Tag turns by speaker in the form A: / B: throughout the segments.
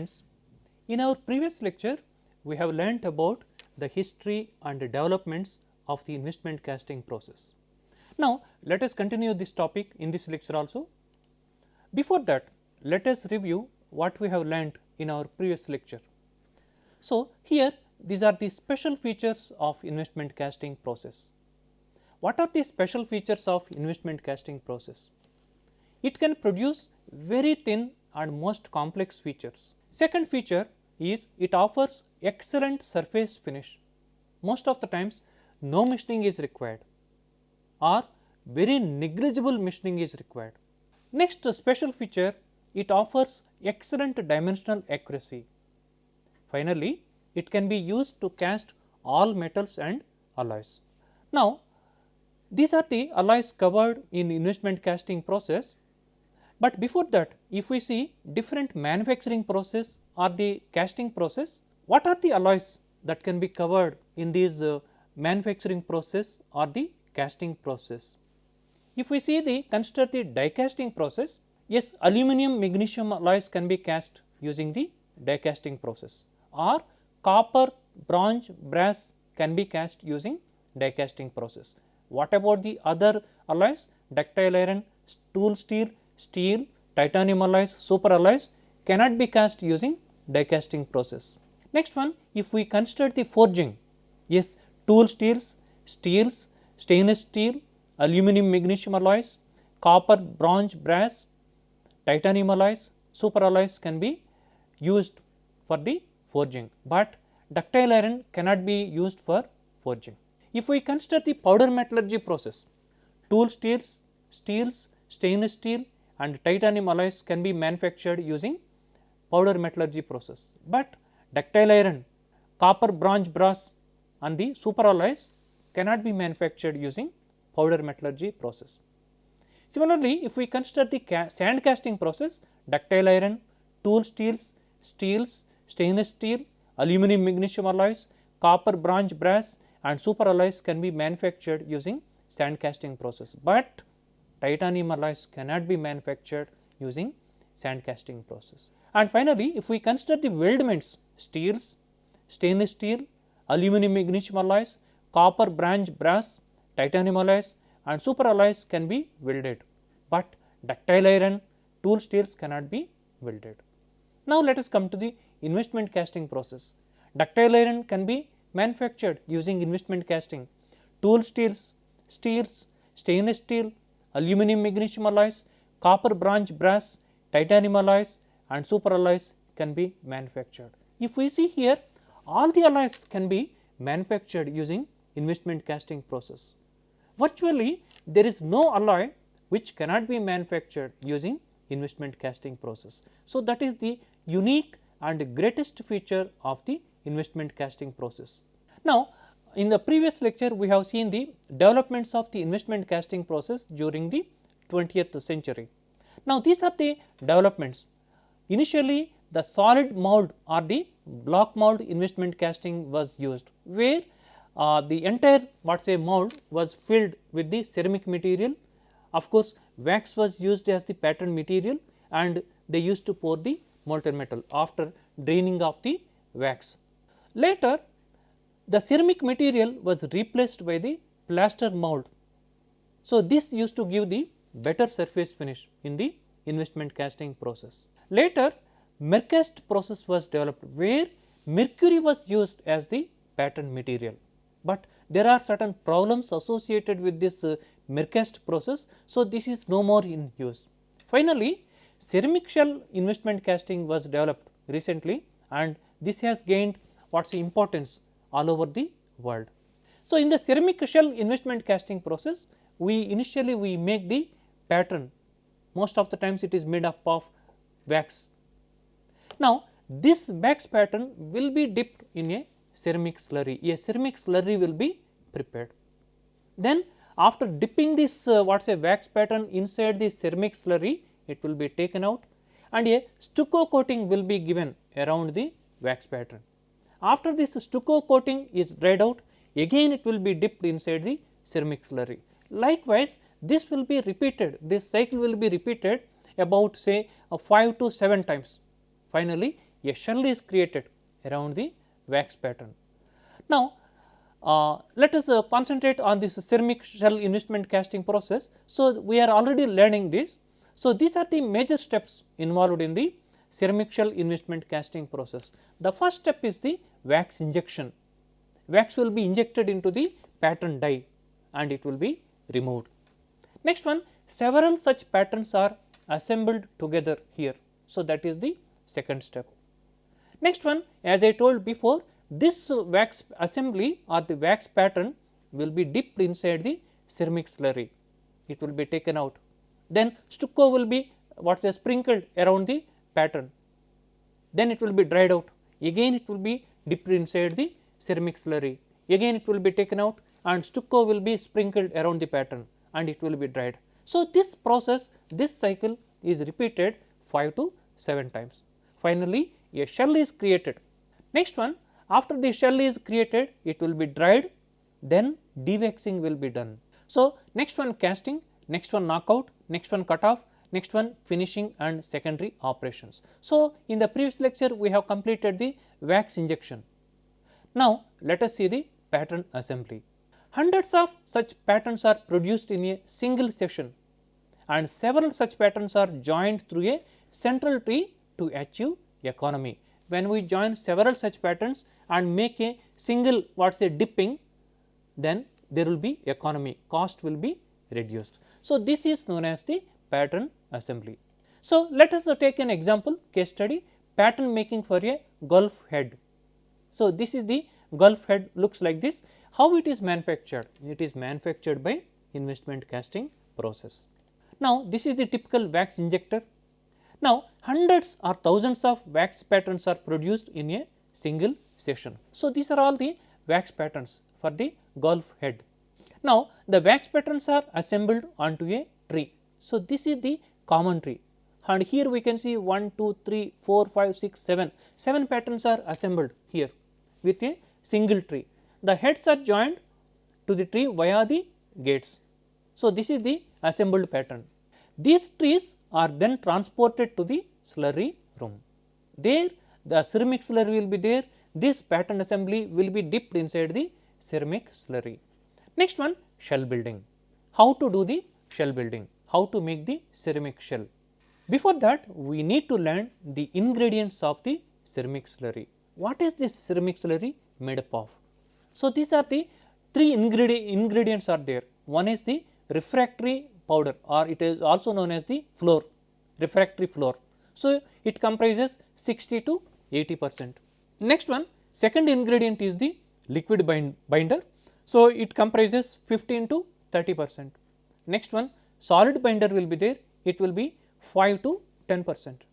A: Friends. In our previous lecture, we have learnt about the history and the developments of the investment casting process. Now, let us continue this topic in this lecture also. Before that, let us review what we have learnt in our previous lecture. So, here these are the special features of investment casting process. What are the special features of investment casting process? It can produce very thin and most complex features. Second feature is it offers excellent surface finish. Most of the times no machining is required or very negligible machining is required. Next special feature it offers excellent dimensional accuracy. Finally, it can be used to cast all metals and alloys. Now, these are the alloys covered in investment casting process but before that if we see different manufacturing process or the casting process, what are the alloys that can be covered in these uh, manufacturing process or the casting process. If we see the consider the die casting process, yes aluminum magnesium alloys can be cast using the die casting process or copper, bronze, brass can be cast using die casting process. What about the other alloys ductile iron, tool steel, steel, titanium alloys, super alloys cannot be cast using die casting process. Next one if we consider the forging, yes tool steels, steels, stainless steel, aluminum magnesium alloys, copper, bronze, brass, titanium alloys, super alloys can be used for the forging, but ductile iron cannot be used for forging. If we consider the powder metallurgy process, tool steels, steels, stainless steel, and titanium alloys can be manufactured using powder metallurgy process, but ductile iron, copper, bronze, brass and the super alloys cannot be manufactured using powder metallurgy process. Similarly, if we consider the ca sand casting process, ductile iron, tool steels, steels, stainless steel, aluminum magnesium alloys, copper, bronze, brass and super alloys can be manufactured using sand casting process, but titanium alloys cannot be manufactured using sand casting process. And finally, if we consider the weldments steels, stainless steel, aluminum magnesium alloys, copper, bronze, brass, titanium alloys and super alloys can be welded, but ductile iron, tool steels cannot be welded. Now, let us come to the investment casting process. Ductile iron can be manufactured using investment casting, tool steels, steels, stainless steel, aluminum magnesium alloys, copper bronze brass, titanium alloys and super alloys can be manufactured. If we see here all the alloys can be manufactured using investment casting process. Virtually there is no alloy which cannot be manufactured using investment casting process. So, that is the unique and greatest feature of the investment casting process. Now, in the previous lecture we have seen the developments of the investment casting process during the 20th century. Now, these are the developments. Initially the solid mold or the block mold investment casting was used, where uh, the entire what say mold was filled with the ceramic material. Of course, wax was used as the pattern material and they used to pour the molten metal after draining of the wax. Later the ceramic material was replaced by the plaster mold. So, this used to give the better surface finish in the investment casting process. Later Mercast process was developed where mercury was used as the pattern material, but there are certain problems associated with this uh, Mercast process. So, this is no more in use. Finally, ceramic shell investment casting was developed recently and this has gained what is importance all over the world. So, in the ceramic shell investment casting process, we initially we make the pattern most of the times it is made up of wax. Now, this wax pattern will be dipped in a ceramic slurry, a ceramic slurry will be prepared. Then after dipping this uh, what is a wax pattern inside the ceramic slurry, it will be taken out and a stucco coating will be given around the wax pattern. After this stucco coating is dried out again it will be dipped inside the ceramic slurry. Likewise, this will be repeated this cycle will be repeated about say uh, 5 to 7 times. finally a shell is created around the wax pattern. Now, uh, let us uh, concentrate on this ceramic shell investment casting process. So, we are already learning this. So, these are the major steps involved in the ceramic shell investment casting process. The first step is the wax injection. Wax will be injected into the pattern die and it will be removed. Next one several such patterns are assembled together here. So, that is the second step. Next one as I told before this wax assembly or the wax pattern will be dipped inside the ceramic slurry, it will be taken out. Then stucco will be what is sprinkled around the pattern, then it will be dried out, again it will be dipped inside the ceramic slurry, again it will be taken out and stucco will be sprinkled around the pattern and it will be dried. So, this process this cycle is repeated 5 to 7 times. Finally, a shell is created. Next one after the shell is created it will be dried then dewaxing will be done. So, next one casting, next one knockout, next one cut off, next one finishing and secondary operations. So, in the previous lecture we have completed the wax injection. Now, let us see the pattern assembly. Hundreds of such patterns are produced in a single session and several such patterns are joined through a central tree to achieve economy. When we join several such patterns and make a single what say dipping then there will be economy cost will be reduced. So, this is known as the pattern assembly. So, let us take an example case study pattern making for a golf head. So, this is the golf head looks like this how it is manufactured? It is manufactured by investment casting process. Now, this is the typical wax injector. Now, hundreds or thousands of wax patterns are produced in a single session. So, these are all the wax patterns for the golf head. Now, the wax patterns are assembled onto a tree. So, this is the common tree and here we can see 1, 2, 3, 4, 5, 6, 7, 7 patterns are assembled here with a single tree the heads are joined to the tree via the gates. So, this is the assembled pattern. These trees are then transported to the slurry room. There the ceramic slurry will be there, this pattern assembly will be dipped inside the ceramic slurry. Next one shell building. How to do the shell building? How to make the ceramic shell? Before that we need to learn the ingredients of the ceramic slurry. What is this ceramic slurry made up of? So, these are the three ingredient ingredients are there. One is the refractory powder or it is also known as the flour, refractory flour. So, it comprises 60 to 80 percent. Next one second ingredient is the liquid bind, binder. So, it comprises 15 to 30 percent. Next one solid binder will be there it will be 5 to 10 percent.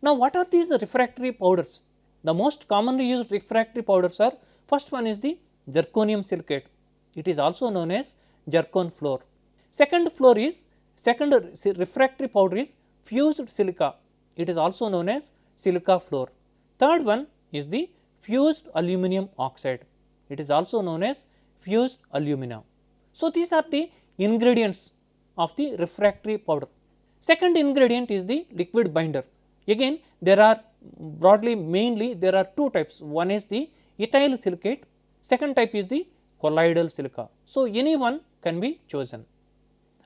A: Now, what are these refractory powders? The most commonly used refractory powders are First one is the zirconium silicate, it is also known as zircon flour. Second floor is second refractory powder is fused silica, it is also known as silica flour. Third one is the fused aluminum oxide, it is also known as fused alumina. So, these are the ingredients of the refractory powder. Second ingredient is the liquid binder. Again there are broadly mainly there are two types, one is the ethyl silicate, second type is the colloidal silica. So, any one can be chosen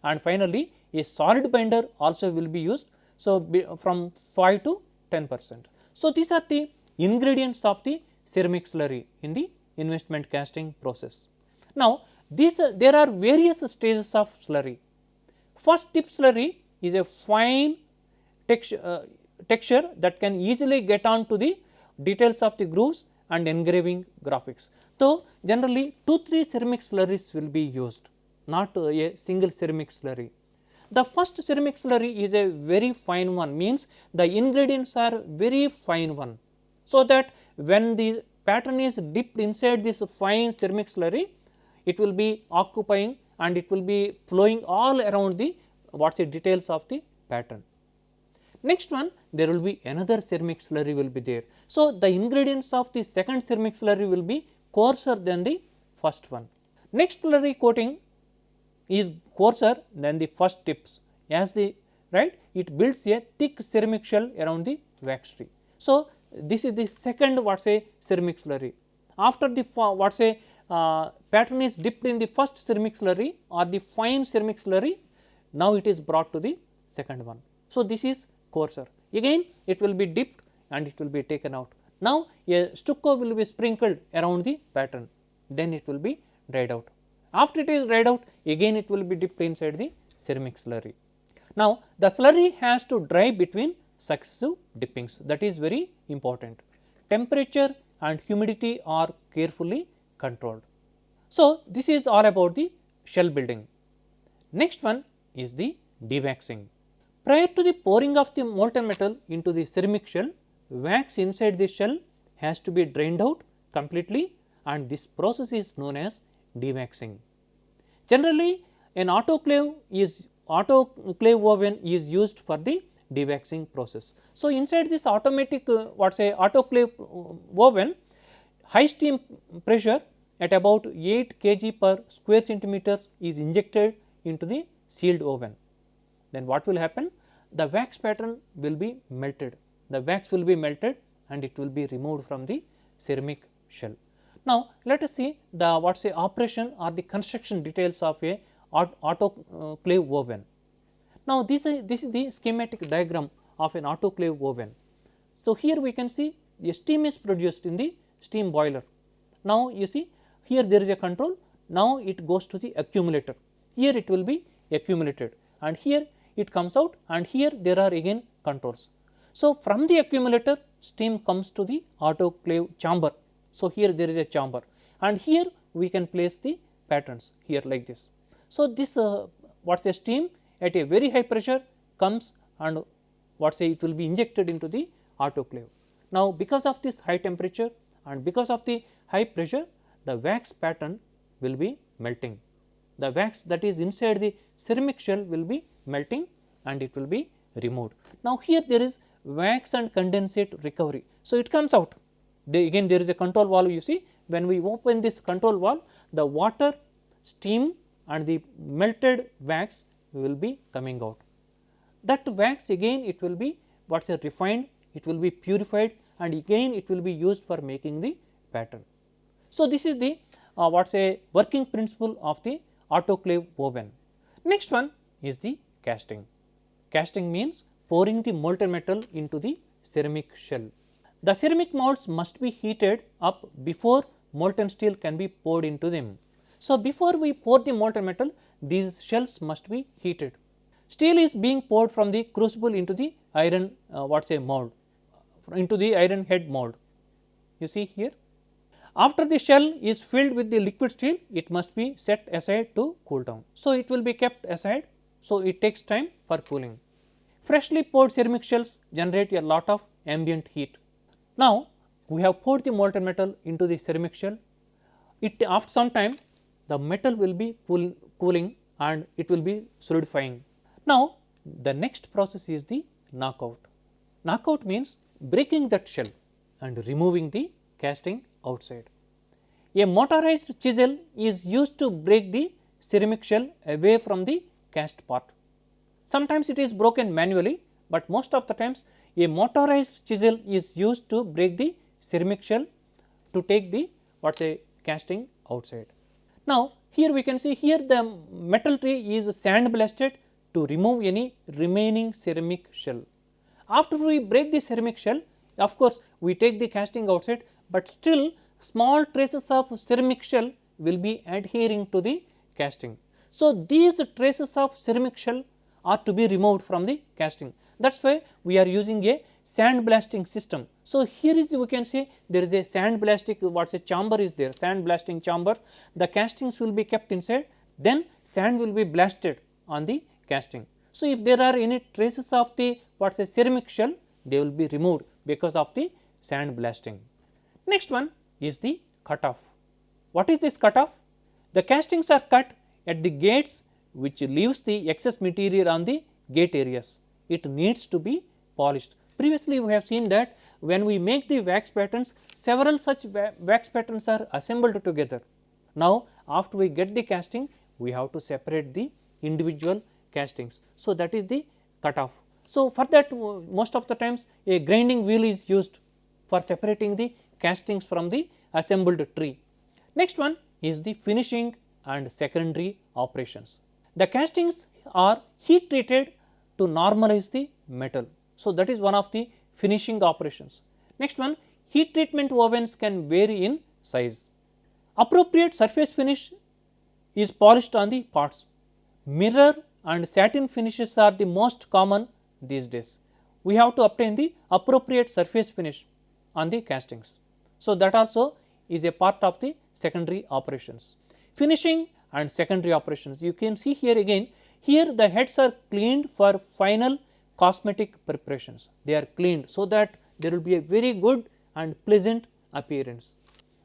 A: and finally, a solid binder also will be used. So, from 5 to 10 percent. So, these are the ingredients of the ceramic slurry in the investment casting process. Now, these uh, there are various stages of slurry. First tip slurry is a fine texture, uh, texture that can easily get on to the details of the grooves and engraving graphics. So, generally 2 3 ceramic slurries will be used not a single ceramic slurry. The first ceramic slurry is a very fine one means the ingredients are very fine one. So, that when the pattern is dipped inside this fine ceramic slurry it will be occupying and it will be flowing all around the what is the details of the pattern. Next one there will be another ceramic slurry will be there. So, the ingredients of the second ceramic slurry will be coarser than the first one. Next slurry coating is coarser than the first tips as the right it builds a thick ceramic shell around the wax tree. So, this is the second what say ceramic slurry. After the what say uh, pattern is dipped in the first ceramic slurry or the fine ceramic slurry, now it is brought to the second one. So, this is coarser again it will be dipped and it will be taken out. Now, a stucco will be sprinkled around the pattern then it will be dried out. After it is dried out again it will be dipped inside the ceramic slurry. Now, the slurry has to dry between successive dippings that is very important. Temperature and humidity are carefully controlled. So, this is all about the shell building. Next one is the dewaxing. Prior to the pouring of the molten metal into the ceramic shell, wax inside the shell has to be drained out completely and this process is known as dewaxing. Generally, an autoclave is autoclave oven is used for the dewaxing process. So, inside this automatic uh, what say autoclave uh, oven high steam pressure at about 8 kg per square centimeters is injected into the sealed oven. Then what will happen? The wax pattern will be melted, the wax will be melted and it will be removed from the ceramic shell. Now, let us see the what say operation or the construction details of a autoclave oven. Now, this is, this is the schematic diagram of an autoclave oven. So, here we can see the steam is produced in the steam boiler. Now, you see here there is a control, now it goes to the accumulator, here it will be accumulated and here it comes out and here there are again controls. So, from the accumulator steam comes to the autoclave chamber. So, here there is a chamber and here we can place the patterns here like this. So, this uh, what is a steam at a very high pressure comes and what say it will be injected into the autoclave. Now, because of this high temperature and because of the high pressure the wax pattern will be melting. The wax that is inside the ceramic shell will be melting and it will be removed. Now, here there is wax and condensate recovery. So, it comes out again there is a control valve you see when we open this control valve the water, steam and the melted wax will be coming out. That wax again it will be what is a refined, it will be purified and again it will be used for making the pattern. So, this is the uh, what is a working principle of the autoclave oven. Next one is the casting. Casting means pouring the molten metal into the ceramic shell. The ceramic molds must be heated up before molten steel can be poured into them. So, before we pour the molten metal these shells must be heated. Steel is being poured from the crucible into the iron uh, what say mold into the iron head mold you see here. After the shell is filled with the liquid steel it must be set aside to cool down. So, it will be kept aside so it takes time for cooling. Freshly poured ceramic shells generate a lot of ambient heat. Now, we have poured the molten metal into the ceramic shell it after some time the metal will be cool, cooling and it will be solidifying. Now, the next process is the knockout. Knockout means breaking that shell and removing the casting outside. A motorized chisel is used to break the ceramic shell away from the cast part. Sometimes it is broken manually, but most of the times a motorized chisel is used to break the ceramic shell to take the what say casting outside. Now, here we can see here the metal tray is sand blasted to remove any remaining ceramic shell. After we break the ceramic shell of course, we take the casting outside, but still small traces of ceramic shell will be adhering to the casting. So, these traces of ceramic shell are to be removed from the casting that is why we are using a sand blasting system. So, here is we can say there is a sand blasting what is a chamber is there sand blasting chamber the castings will be kept inside then sand will be blasted on the casting. So, if there are any traces of the what is a ceramic shell they will be removed because of the sand blasting. Next one is the cutoff. What is this cutoff? The castings are cut at the gates which leaves the excess material on the gate areas. It needs to be polished Previously, we have seen that when we make the wax patterns, several such wax patterns are assembled together. Now, after we get the casting, we have to separate the individual castings. So, that is the cutoff. So, for that most of the times a grinding wheel is used for separating the castings from the assembled tree. Next one is the finishing and secondary operations. The castings are heat treated to normalize the metal. So, that is one of the finishing operations. Next one heat treatment ovens can vary in size. Appropriate surface finish is polished on the parts. Mirror and satin finishes are the most common these days. We have to obtain the appropriate surface finish on the castings. So, that also is a part of the secondary operations. Finishing and secondary operations you can see here again here the heads are cleaned for final cosmetic preparations they are cleaned so that there will be a very good and pleasant appearance.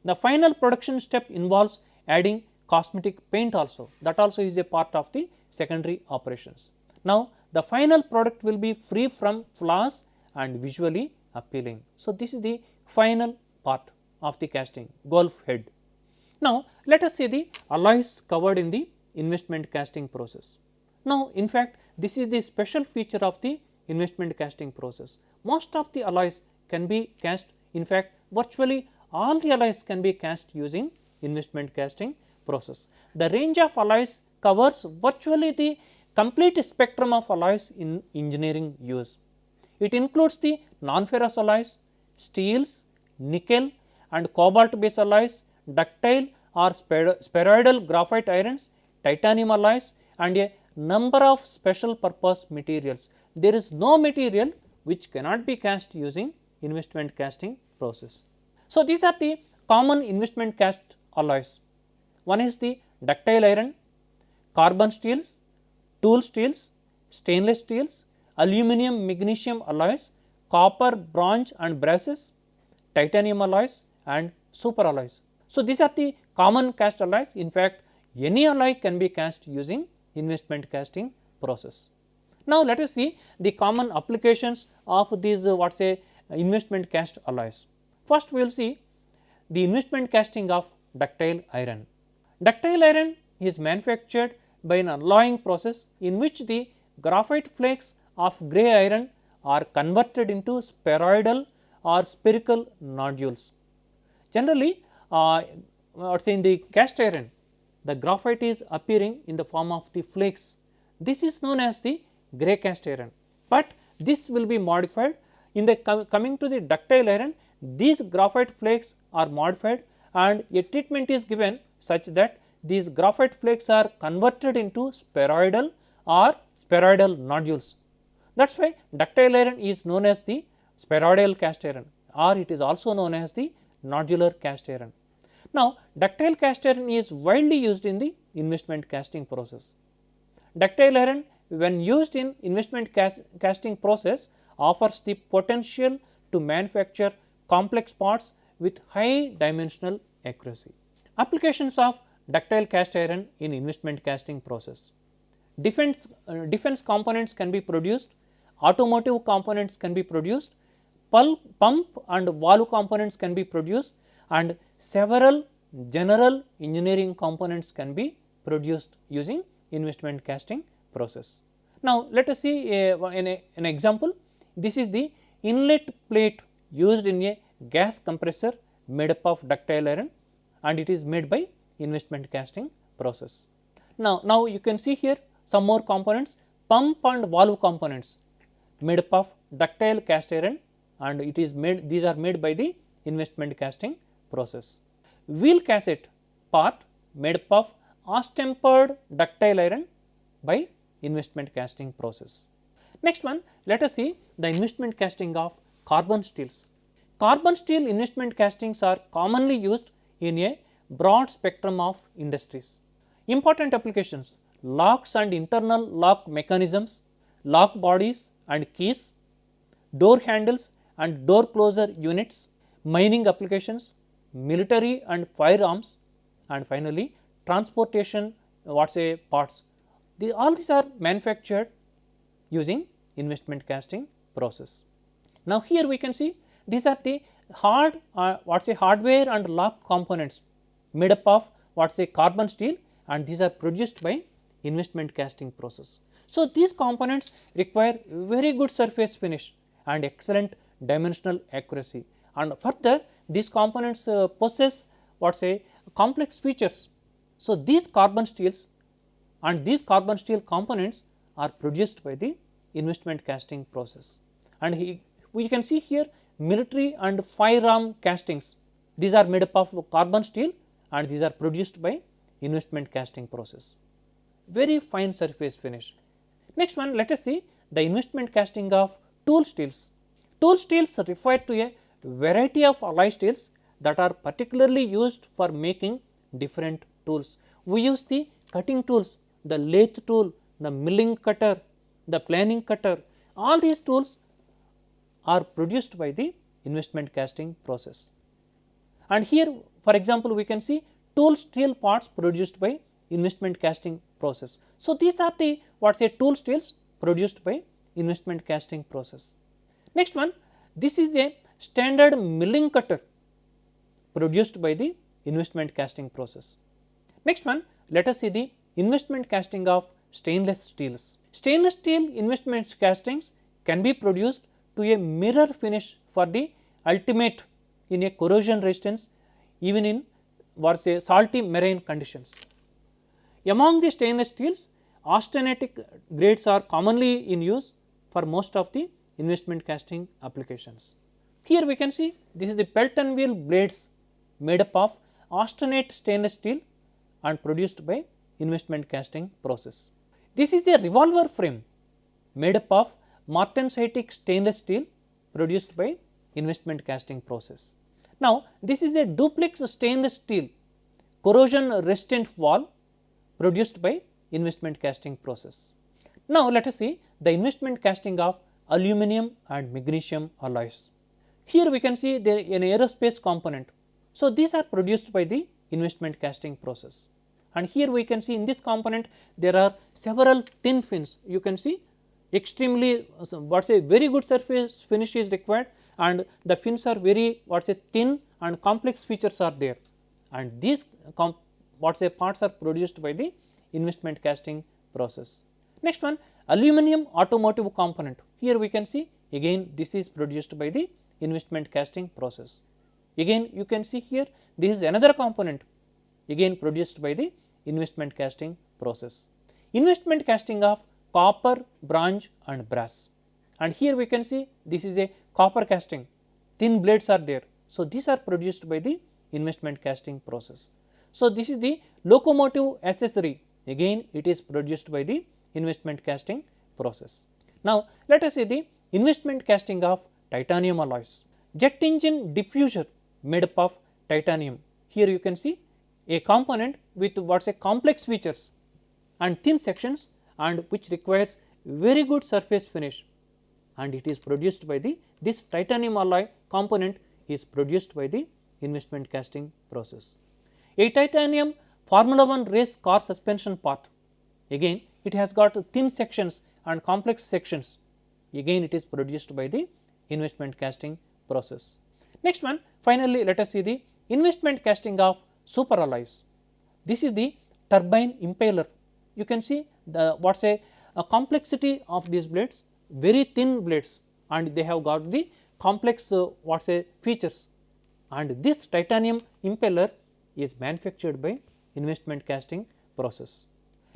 A: The final production step involves adding cosmetic paint also that also is a part of the secondary operations. Now, the final product will be free from flaws and visually appealing. So, this is the final part of the casting golf head. Now, let us see the alloys covered in the investment casting process. Now, in fact, this is the special feature of the investment casting process. Most of the alloys can be cast in fact, virtually all the alloys can be cast using investment casting process. The range of alloys covers virtually the complete spectrum of alloys in engineering use. It includes the non-ferrous alloys, steels, nickel and cobalt based alloys, ductile or spheroidal graphite irons, titanium alloys and a number of special purpose materials. There is no material which cannot be cast using investment casting process. So, these are the common investment cast alloys. One is the ductile iron, carbon steels, tool steels, stainless steels, aluminum magnesium alloys, copper, bronze and brasses, titanium alloys and super alloys. So, these are the common cast alloys in fact, any alloy can be cast using investment casting process. Now, let us see the common applications of these uh, what say investment cast alloys. First, we will see the investment casting of ductile iron. Ductile iron is manufactured by an alloying process in which the graphite flakes of grey iron are converted into spheroidal or spherical nodules. Generally, uh, let say in the cast iron, the graphite is appearing in the form of the flakes. This is known as the grey cast iron, but this will be modified in the com coming to the ductile iron these graphite flakes are modified and a treatment is given such that these graphite flakes are converted into spheroidal or spheroidal nodules. That is why ductile iron is known as the spheroidal cast iron or it is also known as the nodular cast iron. Now, ductile cast iron is widely used in the investment casting process. Ductile iron when used in investment cast, casting process offers the potential to manufacture complex parts with high dimensional accuracy. Applications of ductile cast iron in investment casting process. Defense, uh, defense components can be produced, automotive components can be produced, pulp, pump and valve components can be produced and several general engineering components can be produced using investment casting process. Now, let us see a, an, an example this is the inlet plate used in a gas compressor made up of ductile iron and it is made by investment casting process. Now, now you can see here some more components pump and valve components made up of ductile cast iron and it is made these are made by the investment casting process. Wheel cassette part made up of austempered ductile iron by investment casting process. Next one let us see the investment casting of carbon steels. Carbon steel investment castings are commonly used in a broad spectrum of industries. Important applications locks and internal lock mechanisms, lock bodies and keys, door handles and door closer units, mining applications, military and firearms and finally transportation what say parts. The, all these are manufactured using investment casting process. Now, here we can see these are the hard uh, what say hardware and lock components made up of what say carbon steel and these are produced by investment casting process. So, these components require very good surface finish and excellent dimensional accuracy and further these components uh, possess what say complex features. So, these carbon steels and these carbon steel components are produced by the investment casting process and he, we can see here military and firearm castings these are made up of carbon steel and these are produced by investment casting process very fine surface finish. Next one let us see the investment casting of tool steels. Tool steels refer to a variety of alloy steels that are particularly used for making different tools. We use the cutting tools, the lathe tool, the milling cutter, the planing cutter, all these tools are produced by the investment casting process. And here for example, we can see tool steel parts produced by investment casting process. So, these are the what say tool steels produced by investment casting process. Next one, this is a standard milling cutter produced by the investment casting process. Next one, let us see the investment casting of stainless steels. Stainless steel investment castings can be produced to a mirror finish for the ultimate in a corrosion resistance even in what say salty marine conditions. Among the stainless steels, austenitic grades are commonly in use for most of the investment casting applications. Here we can see this is the Pelton wheel blades made up of austenite stainless steel and produced by investment casting process. This is a revolver frame made up of martensitic stainless steel produced by investment casting process. Now, this is a duplex stainless steel corrosion resistant wall produced by investment casting process. Now, let us see the investment casting of aluminum and magnesium alloys. Here we can see the an aerospace component. So, these are produced by the investment casting process and here we can see in this component there are several thin fins you can see extremely what say very good surface finish is required and the fins are very what say thin and complex features are there and these what say parts are produced by the investment casting process. Next one aluminum automotive component here we can see again this is produced by the investment casting process. Again you can see here this is another component again produced by the investment casting process. Investment casting of copper, bronze and brass and here we can see this is a copper casting thin blades are there. So, these are produced by the investment casting process. So, this is the locomotive accessory again it is produced by the investment casting process. Now, let us see the investment casting of titanium alloys. Jet engine diffuser made up of titanium. Here you can see a component with what is a complex features and thin sections and which requires very good surface finish and it is produced by the this titanium alloy component is produced by the investment casting process. A titanium Formula 1 race car suspension part again it has got thin sections and complex sections again it is produced by the investment casting process. Next one finally let us see the investment casting of super alloys. This is the turbine impeller you can see the what say a complexity of these blades very thin blades and they have got the complex uh, what say features and this titanium impeller is manufactured by investment casting process.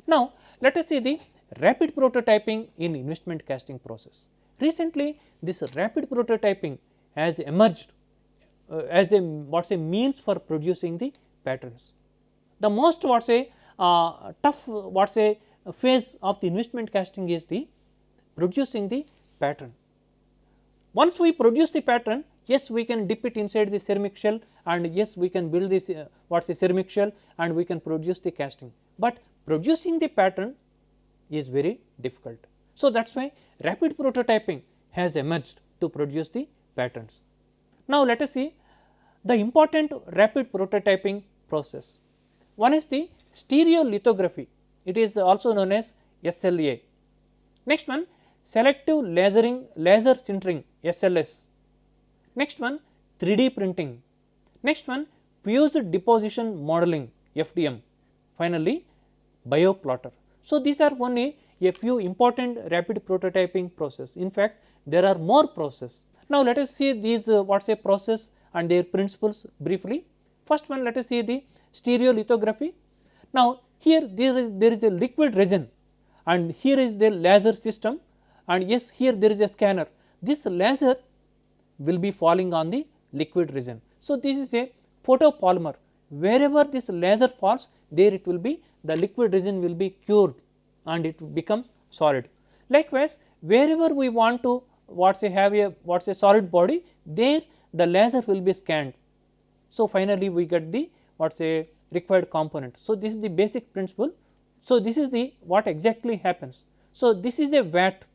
A: Now, let us see the rapid prototyping in investment casting process. Recently, this rapid prototyping has emerged uh, as a what say means for producing the patterns. The most what say uh, tough what say phase of the investment casting is the producing the pattern. Once we produce the pattern, yes we can dip it inside the ceramic shell and yes we can build this uh, what is the ceramic shell and we can produce the casting, but producing the pattern is very difficult. So, that is why rapid prototyping has emerged to produce the patterns. Now, let us see the important rapid prototyping process. One is the stereolithography, it is also known as SLA. Next one selective lasering laser sintering SLS. Next one 3D printing. Next one fused deposition modeling FDM. Finally, bioplotter. So, these are only a few important rapid prototyping process. In fact, there are more process. Now, let us see these uh, what is a process and their principles briefly. First one let us see the stereolithography. Now, here there is there is a liquid resin and here is the laser system and yes here there is a scanner. This laser will be falling on the liquid resin. So, this is a photopolymer wherever this laser falls there it will be the liquid resin will be cured and it becomes solid. Likewise, wherever we want to what say have a what say solid body there the laser will be scanned. So, finally, we get the what say required component. So, this is the basic principle. So, this is the what exactly happens. So, this is a vat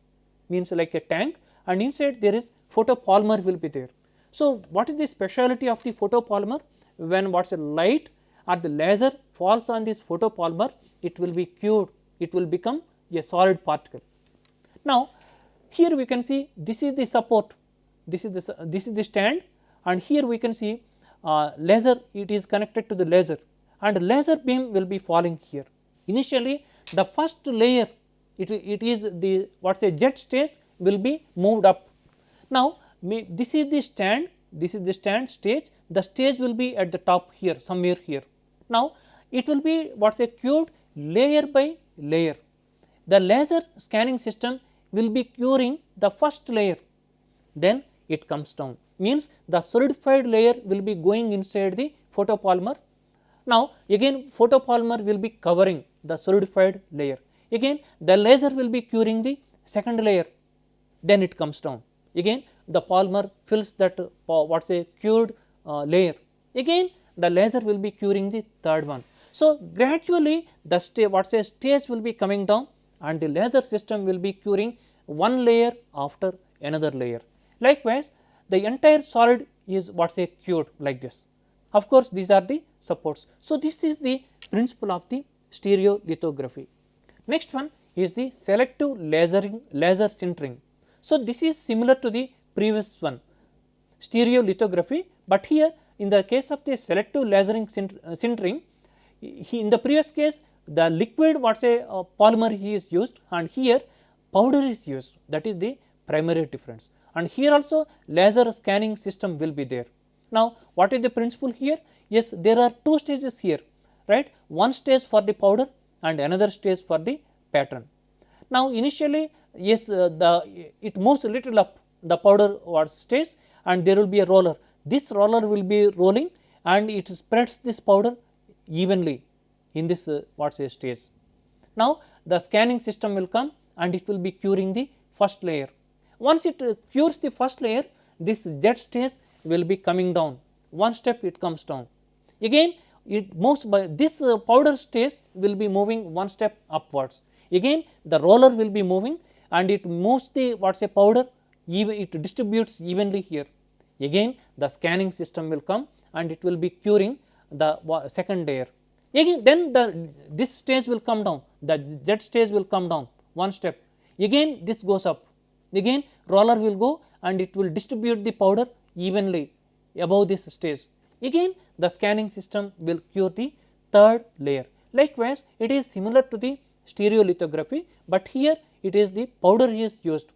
A: means like a tank and inside there is photopolymer will be there. So, what is the speciality of the photopolymer when what is a light or the laser falls on this photopolymer it will be cured it will become a solid particle. Now, here we can see this is the support this is the this is the stand and here we can see uh, laser it is connected to the laser and laser beam will be falling here. Initially the first layer it, it is the what say Z stage will be moved up. Now, this is the stand this is the stand stage the stage will be at the top here somewhere here. Now, it will be what is a cured layer by layer. The laser scanning system will be curing the first layer then it comes down means the solidified layer will be going inside the photopolymer. Now, again photopolymer will be covering the solidified layer again the laser will be curing the second layer then it comes down again the polymer fills that uh, what say cured uh, layer again the laser will be curing the third one. So, gradually the sta what say stage will be coming down and the laser system will be curing one layer after another layer. Likewise, the entire solid is what say cured like this. Of course, these are the supports. So, this is the principle of the stereolithography. Next one is the selective lasering laser sintering. So, this is similar to the previous one stereolithography, but here in the case of the selective lasering uh, sintering in the previous case the liquid what say uh, polymer he is used and here powder is used that is the primary difference and here also laser scanning system will be there. Now, what is the principle here? Yes, there are two stages here, right? One stage for the powder and another stage for the pattern. Now, initially yes uh, the it moves a little up the powder or stage and there will be a roller. This roller will be rolling and it spreads this powder evenly in this uh, what say stage. Now, the scanning system will come and it will be curing the first layer once it uh, cures the first layer, this Z stage will be coming down, one step it comes down. Again it moves by this uh, powder stage will be moving one step upwards. Again the roller will be moving and it moves the what say powder it distributes evenly here. Again the scanning system will come and it will be curing the second layer. Again then the this stage will come down, the Z stage will come down one step. Again this goes up again roller will go and it will distribute the powder evenly above this stage. Again the scanning system will cure the third layer. Likewise, it is similar to the stereolithography, but here it is the powder is used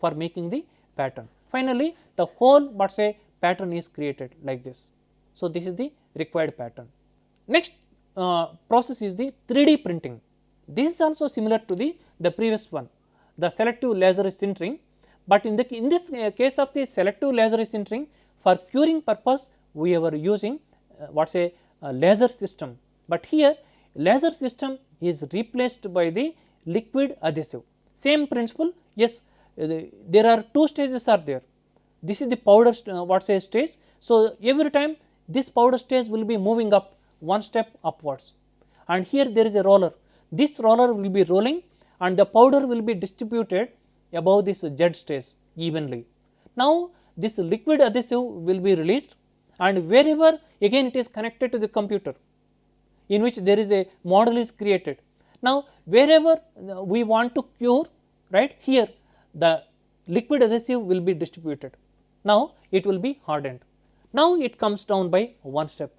A: for making the pattern. Finally, the whole but say pattern is created like this. So, this is the required pattern. Next uh, process is the 3D printing. This is also similar to the, the previous one the selective laser sintering, but in the in this uh, case of the selective laser sintering for curing purpose we were using uh, what say a laser system, but here laser system is replaced by the liquid adhesive. Same principle yes uh, the, there are two stages are there this is the powder uh, what say stage. So, every time this powder stage will be moving up one step upwards and here there is a roller this roller will be rolling and the powder will be distributed above this Z stage evenly. Now, this liquid adhesive will be released and wherever again it is connected to the computer in which there is a model is created. Now, wherever we want to cure right here the liquid adhesive will be distributed. Now, it will be hardened. Now, it comes down by one step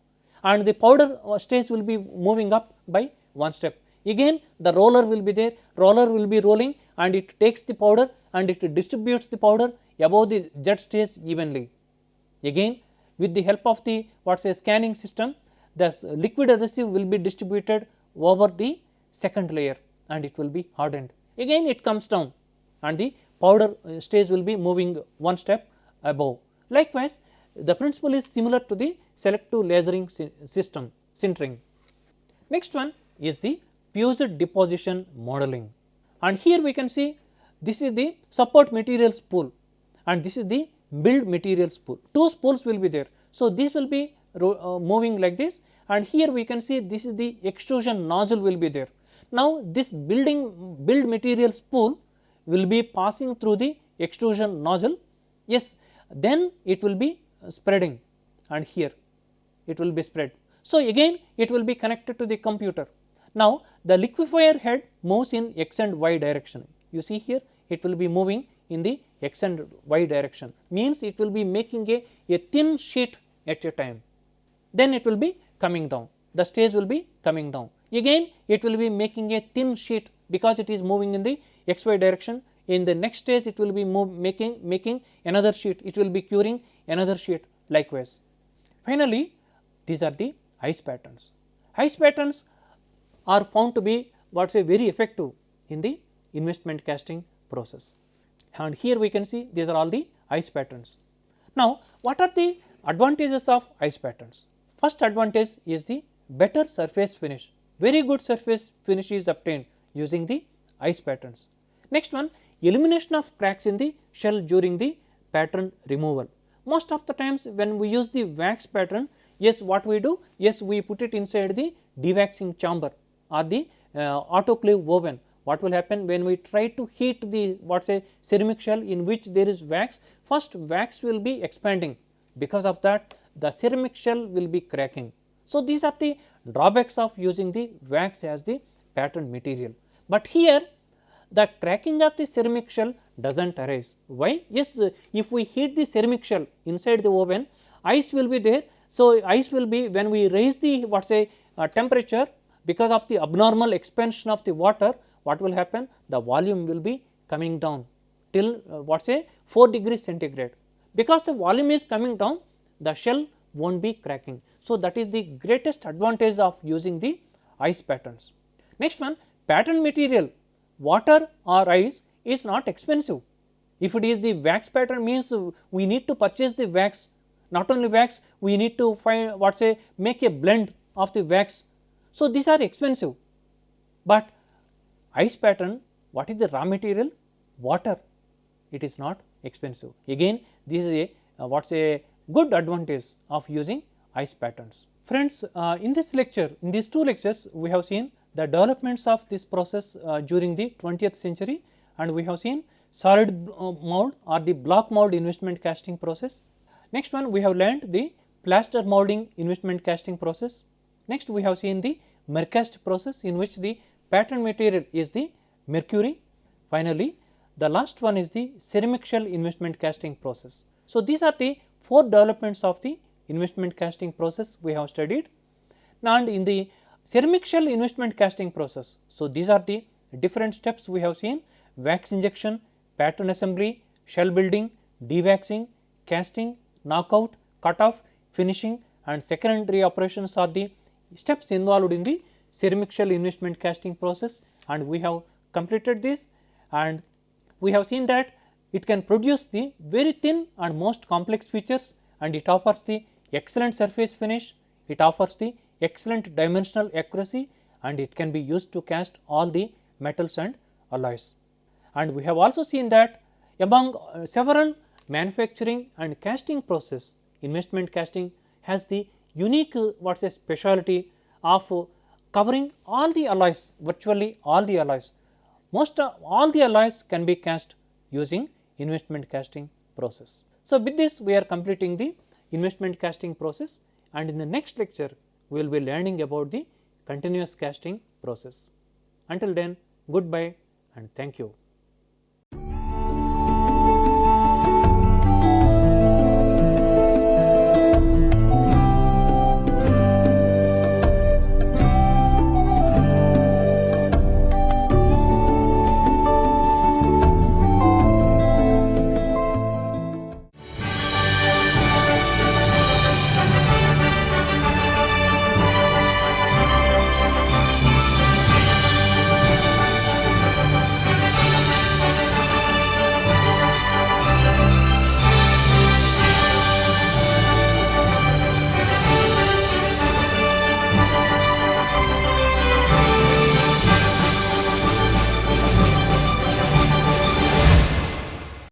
A: and the powder stage will be moving up by one step again the roller will be there roller will be rolling and it takes the powder and it distributes the powder above the jet stage evenly. Again with the help of the what say scanning system the liquid adhesive will be distributed over the second layer and it will be hardened. Again it comes down and the powder uh, stage will be moving one step above. Likewise, the principle is similar to the selective lasering system sintering. Next one is the fused deposition modeling and here we can see this is the support material spool and this is the build material spool. Two spools will be there. So, this will be uh, moving like this and here we can see this is the extrusion nozzle will be there. Now, this building build material spool will be passing through the extrusion nozzle yes then it will be spreading. And here it will be spread. So, again it will be connected to the computer. Now, the liquefier head moves in x and y direction. You see here it will be moving in the x and y direction. Means it will be making a, a thin sheet at a time. Then it will be coming down. The stage will be coming down. Again it will be making a thin sheet because it is moving in the xy direction. In the next stage it will be move, making making another sheet. It will be curing another sheet likewise. Finally, these are the ice patterns. Ice patterns are found to be what say very effective in the investment casting process and here we can see these are all the ice patterns. Now, what are the advantages of ice patterns? First advantage is the better surface finish, very good surface finish is obtained using the ice patterns. Next one elimination of cracks in the shell during the pattern removal. Most of the times when we use the wax pattern, yes what we do? Yes we put it inside the dewaxing chamber or the uh, autoclave oven. What will happen when we try to heat the what say ceramic shell in which there is wax, first wax will be expanding because of that the ceramic shell will be cracking. So, these are the drawbacks of using the wax as the pattern material, but here the cracking of the ceramic shell does not arise. Why? Yes, if we heat the ceramic shell inside the oven, ice will be there. So, ice will be when we raise the what say uh, temperature because of the abnormal expansion of the water, what will happen? The volume will be coming down till uh, what say 4 degrees centigrade. Because the volume is coming down, the shell will not be cracking. So, that is the greatest advantage of using the ice patterns. Next one pattern material water or ice is not expensive. If it is the wax pattern means we need to purchase the wax not only wax we need to find what say make a blend of the wax. So, these are expensive, but ice pattern what is the raw material water it is not expensive again this is a uh, what is a good advantage of using ice patterns. Friends uh, in this lecture in these two lectures we have seen the developments of this process uh, during the 20th century and we have seen solid uh, mold or the block mold investment casting process. Next one we have learned the plaster molding investment casting process. Next we have seen the mercast process in which the pattern material is the mercury. Finally, the last one is the ceramic shell investment casting process. So, these are the four developments of the investment casting process we have studied and in the ceramic shell investment casting process. So, these are the different steps we have seen. Wax injection, pattern assembly, shell building, dewaxing, casting, knockout, cut off, finishing and secondary operations are the steps involved in the ceramic shell investment casting process and we have completed this. And we have seen that it can produce the very thin and most complex features and it offers the excellent surface finish, it offers the excellent dimensional accuracy and it can be used to cast all the metals and alloys. And we have also seen that among uh, several manufacturing and casting process, investment casting has the unique uh, what is a speciality of uh, covering all the alloys, virtually all the alloys. Most uh, all the alloys can be cast using investment casting process. So, with this we are completing the investment casting process and in the next lecture we will be learning about the continuous casting process. Until then goodbye and thank you.